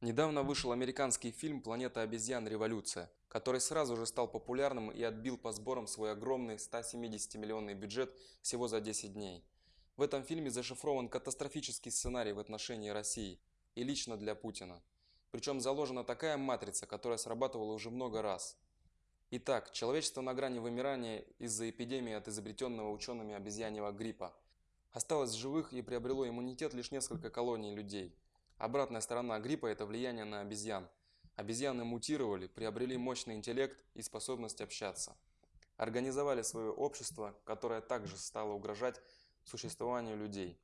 Недавно вышел американский фильм «Планета обезьян. Революция», который сразу же стал популярным и отбил по сборам свой огромный 170-миллионный бюджет всего за 10 дней. В этом фильме зашифрован катастрофический сценарий в отношении России и лично для Путина. Причем заложена такая матрица, которая срабатывала уже много раз. Итак, человечество на грани вымирания из-за эпидемии от изобретенного учеными обезьяньего гриппа. Осталось живых и приобрело иммунитет лишь несколько колоний людей. Обратная сторона гриппа – это влияние на обезьян. Обезьяны мутировали, приобрели мощный интеллект и способность общаться. Организовали свое общество, которое также стало угрожать существованию людей.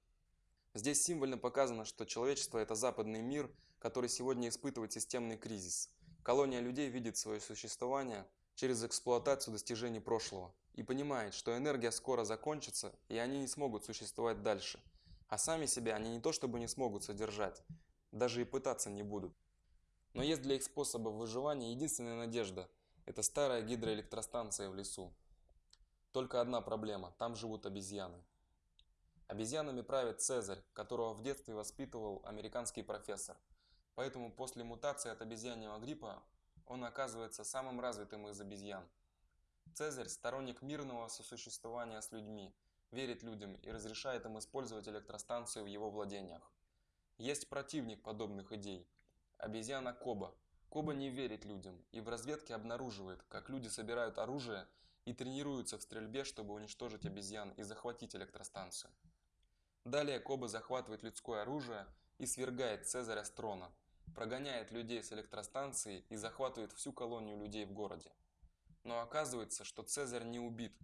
Здесь символьно показано, что человечество – это западный мир, который сегодня испытывает системный кризис. Колония людей видит свое существование через эксплуатацию достижений прошлого и понимает, что энергия скоро закончится и они не смогут существовать дальше. А сами себя они не то чтобы не смогут содержать, даже и пытаться не будут. Но есть для их способа выживания единственная надежда – это старая гидроэлектростанция в лесу. Только одна проблема – там живут обезьяны. Обезьянами правит Цезарь, которого в детстве воспитывал американский профессор. Поэтому после мутации от обезьяньего гриппа он оказывается самым развитым из обезьян. Цезарь – сторонник мирного сосуществования с людьми, верит людям и разрешает им использовать электростанцию в его владениях. Есть противник подобных идей – обезьяна Коба. Коба не верит людям и в разведке обнаруживает, как люди собирают оружие и тренируются в стрельбе, чтобы уничтожить обезьян и захватить электростанцию. Далее Коба захватывает людское оружие и свергает Цезаря с трона, прогоняет людей с электростанции и захватывает всю колонию людей в городе. Но оказывается, что Цезарь не убит.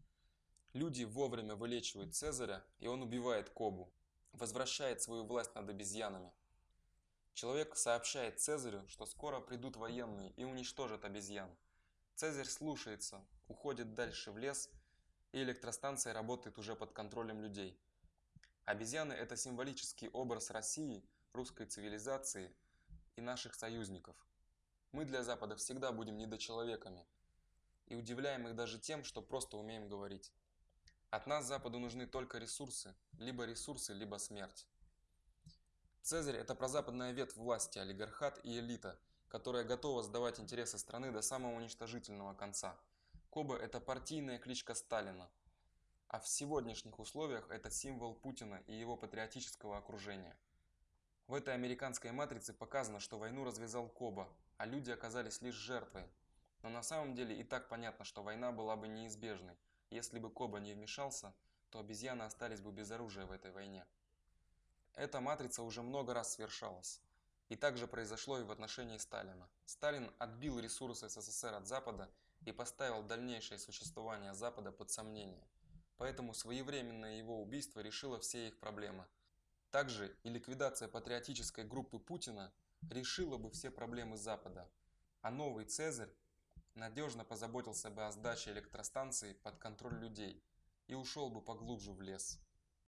Люди вовремя вылечивают Цезаря, и он убивает Кобу, возвращает свою власть над обезьянами. Человек сообщает Цезарю, что скоро придут военные и уничтожат обезьян. Цезарь слушается, уходит дальше в лес, и электростанция работает уже под контролем людей. Обезьяны – это символический образ России, русской цивилизации и наших союзников. Мы для Запада всегда будем недочеловеками и удивляем их даже тем, что просто умеем говорить. От нас Западу нужны только ресурсы, либо ресурсы, либо смерть. Цезарь – это прозападная ветвь власти, олигархат и элита, которая готова сдавать интересы страны до самого уничтожительного конца. Коба – это партийная кличка Сталина. А в сегодняшних условиях это символ Путина и его патриотического окружения. В этой американской матрице показано, что войну развязал Коба, а люди оказались лишь жертвой. Но на самом деле и так понятно, что война была бы неизбежной, если бы Коба не вмешался, то обезьяны остались бы без оружия в этой войне. Эта матрица уже много раз свершалась. И также произошло и в отношении Сталина. Сталин отбил ресурсы СССР от Запада и поставил дальнейшее существование Запада под сомнение. Поэтому своевременное его убийство решило все их проблемы. Также и ликвидация патриотической группы Путина решила бы все проблемы Запада. А новый Цезарь надежно позаботился бы о сдаче электростанции под контроль людей и ушел бы поглубже в лес.